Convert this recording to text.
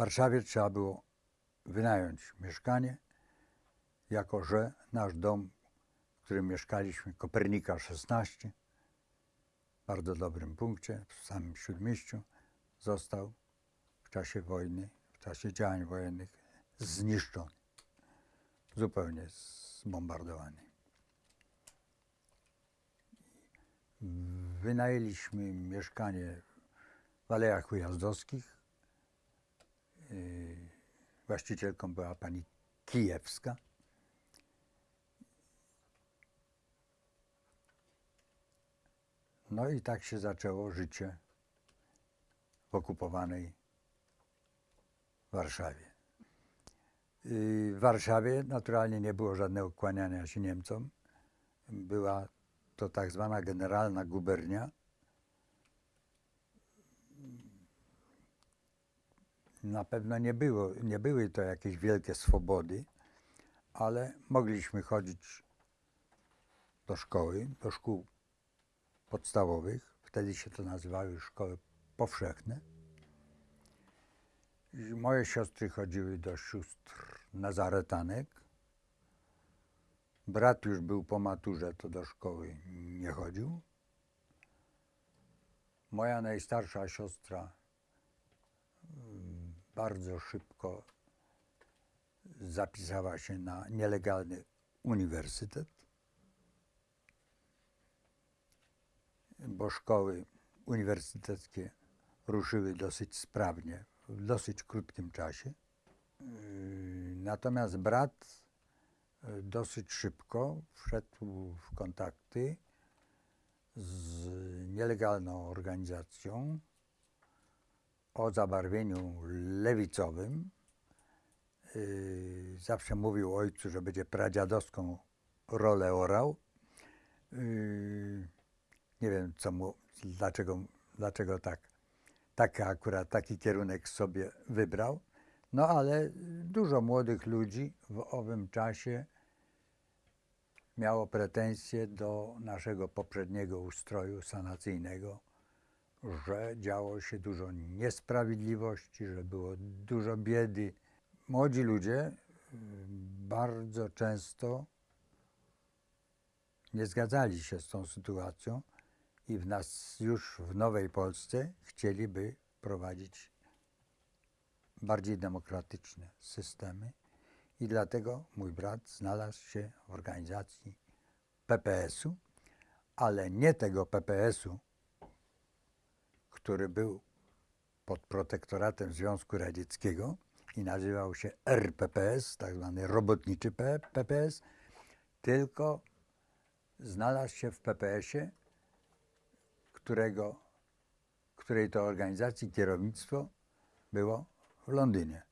Warszawie trzeba było wynająć mieszkanie, jako że nasz dom, w którym mieszkaliśmy, Kopernika 16, w bardzo dobrym punkcie, w samym śródmieściu, został w czasie wojny, w czasie działań wojennych zniszczony. Zupełnie zbombardowany. Wynajęliśmy mieszkanie w Alejach Ujazdowskich. Właścicielką była pani Kijewska. No i tak się zaczęło życie w okupowanej Warszawie. Yy, W Warszawie naturalnie nie było żadnego kłaniania się Niemcom. Była to tak zwana generalna gubernia. Na pewno nie, było, nie były to jakieś wielkie swobody, ale mogliśmy chodzić do szkoły, do szkół podstawowych. Wtedy się to nazywały szkoły powszechne. Moje siostry chodziły do sióstr nazaretanek. Brat już był po maturze, to do szkoły nie chodził. Moja najstarsza siostra bardzo szybko zapisała się na nielegalny uniwersytet, bo szkoły uniwersyteckie ruszyły dosyć sprawnie, w dosyć krótkim czasie. Yy, Natomiast brat y, dosyć szybko wszedł w kontakty z nielegalną organizacją o zabarwieniu lewicowym. Yy, Zawsze mówił ojcu, że będzie pradziadowską rolę orał. Yy, Nie wiem, co mu, dlaczego, dlaczego tak, taki akurat taki kierunek sobie wybrał. No ale dużo młodych ludzi w owym czasie miało pretensje do naszego poprzedniego ustroju sanacyjnego, że działo się dużo niesprawiedliwości, że było dużo biedy. Młodzi ludzie y, bardzo często nie zgadzali się z tą sytuacją i w nas już w Nowej Polsce chcieliby prowadzić bardziej demokratyczne systemy i dlatego mój brat znalazł się w organizacji PPS-u, ale nie tego PPS-u, który był pod protektoratem Związku Radzieckiego i nazywał się RPPS, tak zwany robotniczy PPS, tylko znalazł się w PPS-ie, którego, której to organizacji kierownictwo było w Londynie.